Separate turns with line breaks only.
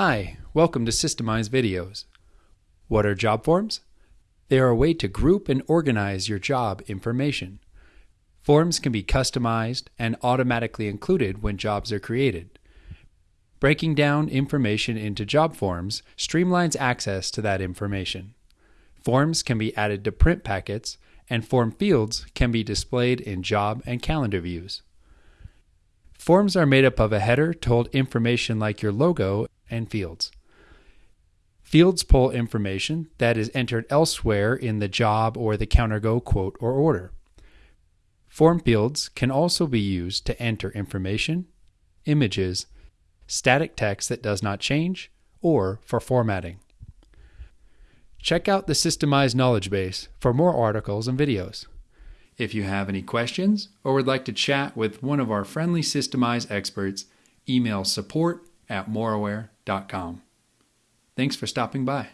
Hi, welcome to Systemize Videos. What are job forms? They are a way to group and organize your job information. Forms can be customized and automatically included when jobs are created. Breaking down information into job forms streamlines access to that information. Forms can be added to print packets, and form fields can be displayed in job and calendar views. Forms are made up of a header to hold information like your logo and fields. Fields pull information that is entered elsewhere in the job or the CounterGo quote or order. Form fields can also be used to enter information, images, static text that does not change, or for formatting. Check out the Systemize Knowledge Base for more articles and videos. If you have any questions or would like to chat with one of our friendly Systemize experts, email support at moraware.com. Thanks for stopping by.